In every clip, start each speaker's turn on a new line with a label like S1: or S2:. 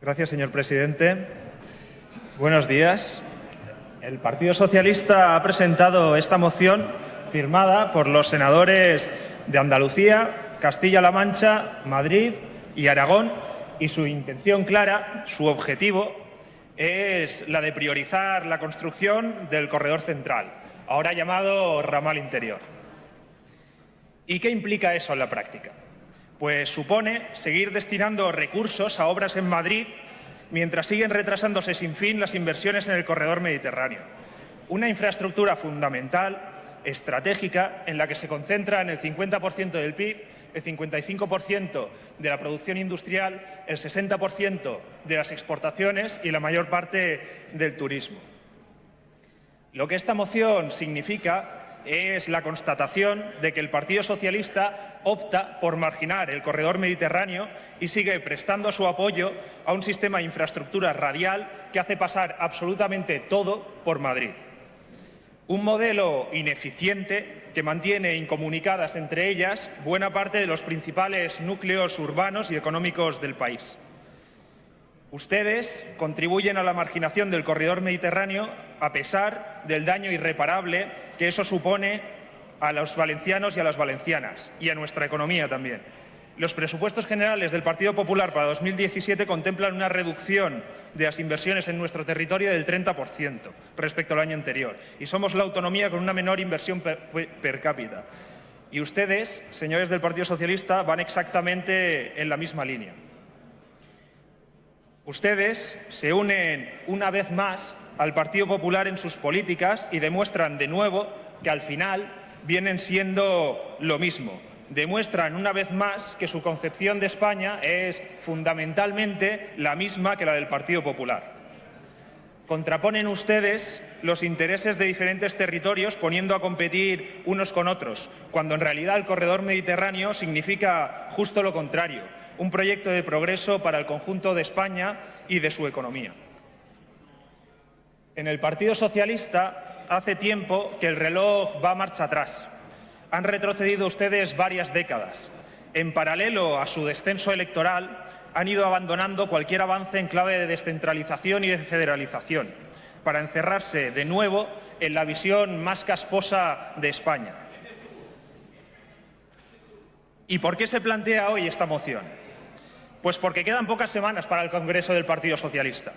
S1: Gracias, señor presidente. Buenos días. El Partido Socialista ha presentado esta moción firmada por los senadores de Andalucía, Castilla-La Mancha, Madrid y Aragón y su intención clara, su objetivo, es la de priorizar la construcción del corredor central, ahora llamado ramal interior. ¿Y qué implica eso en la práctica? Pues supone seguir destinando recursos a obras en Madrid mientras siguen retrasándose sin fin las inversiones en el corredor mediterráneo. Una infraestructura fundamental, estratégica, en la que se concentra en el 50% del PIB, el 55% de la producción industrial, el 60% de las exportaciones y la mayor parte del turismo. Lo que esta moción significa es la constatación de que el Partido Socialista opta por marginar el corredor mediterráneo y sigue prestando su apoyo a un sistema de infraestructura radial que hace pasar absolutamente todo por Madrid. Un modelo ineficiente que mantiene incomunicadas entre ellas buena parte de los principales núcleos urbanos y económicos del país. Ustedes contribuyen a la marginación del corredor mediterráneo a pesar del daño irreparable que eso supone a los valencianos y a las valencianas y a nuestra economía también. Los presupuestos generales del Partido Popular para 2017 contemplan una reducción de las inversiones en nuestro territorio del 30% respecto al año anterior y somos la autonomía con una menor inversión per, per cápita. Y ustedes, señores del Partido Socialista, van exactamente en la misma línea. Ustedes se unen una vez más al Partido Popular en sus políticas y demuestran de nuevo que al final vienen siendo lo mismo. Demuestran una vez más que su concepción de España es fundamentalmente la misma que la del Partido Popular. Contraponen ustedes los intereses de diferentes territorios poniendo a competir unos con otros, cuando en realidad el corredor mediterráneo significa justo lo contrario, un proyecto de progreso para el conjunto de España y de su economía. En el Partido Socialista hace tiempo que el reloj va marcha atrás. Han retrocedido ustedes varias décadas. En paralelo a su descenso electoral, han ido abandonando cualquier avance en clave de descentralización y de federalización, para encerrarse de nuevo en la visión más casposa de España. ¿Y por qué se plantea hoy esta moción? Pues porque quedan pocas semanas para el Congreso del Partido Socialista.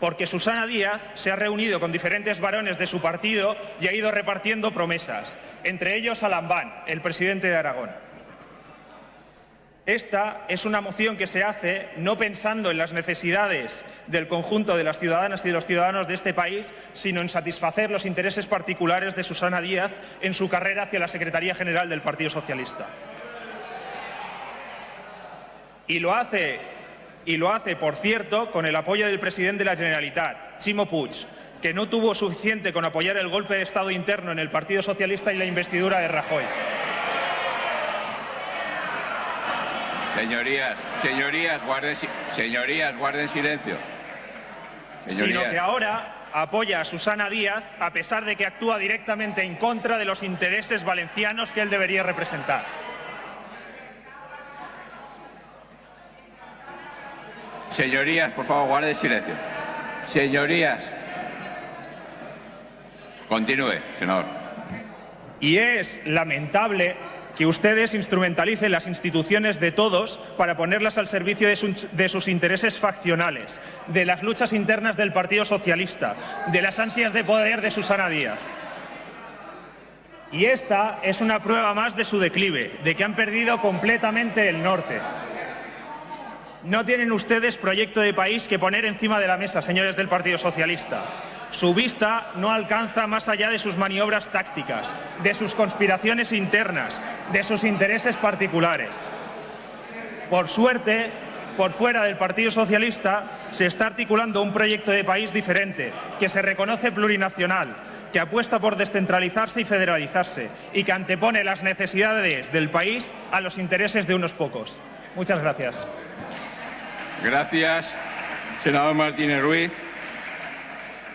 S1: Porque Susana Díaz se ha reunido con diferentes varones de su partido y ha ido repartiendo promesas, entre ellos a Lambán, el presidente de Aragón. Esta es una moción que se hace no pensando en las necesidades del conjunto de las ciudadanas y de los ciudadanos de este país, sino en satisfacer los intereses particulares de Susana Díaz en su carrera hacia la Secretaría General del Partido Socialista. Y lo hace, y lo hace, por cierto, con el apoyo del presidente de la Generalitat, Chimo Puig, que no tuvo suficiente con apoyar el golpe de Estado interno en el Partido Socialista y la investidura de Rajoy.
S2: Señorías, señorías, guarden, señorías, guarden silencio.
S1: Señorías. Sino que ahora apoya a Susana Díaz a pesar de que actúa directamente en contra de los intereses valencianos que él debería representar.
S2: Señorías, por favor, guarden silencio. Señorías, continúe, senador.
S1: Y es lamentable que ustedes instrumentalicen las instituciones de todos para ponerlas al servicio de, de, sus intereses faccionales, de las luchas internas del Partido Socialista, de las ansias de poder de Susana Díaz. Y esta es una prueba más de su declive, de que han perdido completamente el norte. No tienen ustedes proyecto de país que poner encima de la mesa, señores del Partido Socialista. Su vista no alcanza más allá de sus maniobras tácticas, de sus conspiraciones internas, de sus intereses particulares. Por suerte, por fuera del Partido Socialista se está articulando un proyecto de país diferente, que se reconoce plurinacional, que apuesta por descentralizarse y federalizarse y que antepone las necesidades del país a los intereses de unos pocos. Muchas gracias.
S2: Gracias, senador Martínez Ruiz.